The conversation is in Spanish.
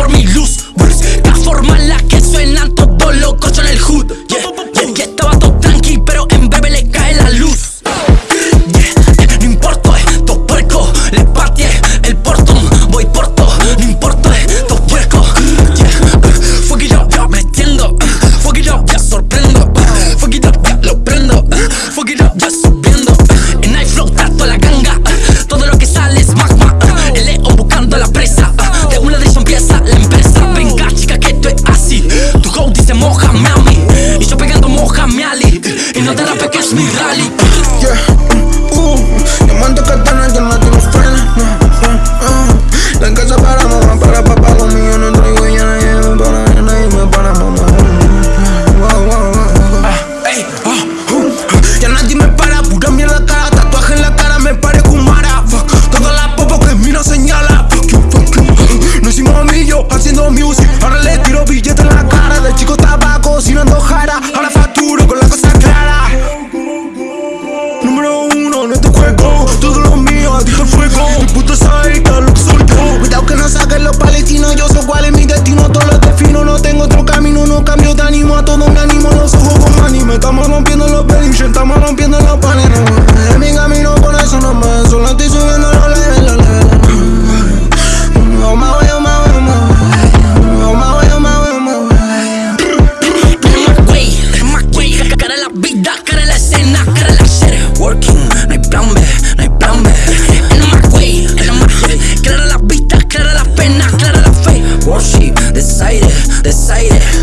por mi luz, Bruce. Transforma la haciendo music. Ahora le tiro billetes en la cara. Del chico estaba cocinando jara. Ahora facturo con la cosa clara. Número uno en este juego. Todo lo mío a ti fuego. Mi puta saita lo que soltó Cuidado que no saquen los palestinos. Yo soy cuál es mi destino. Todo lo defino No tengo otro camino. No cambio de ánimo A todo me animo Los ojos con anime Estamos rompiendo los Belinchen Estamos rompiendo los say that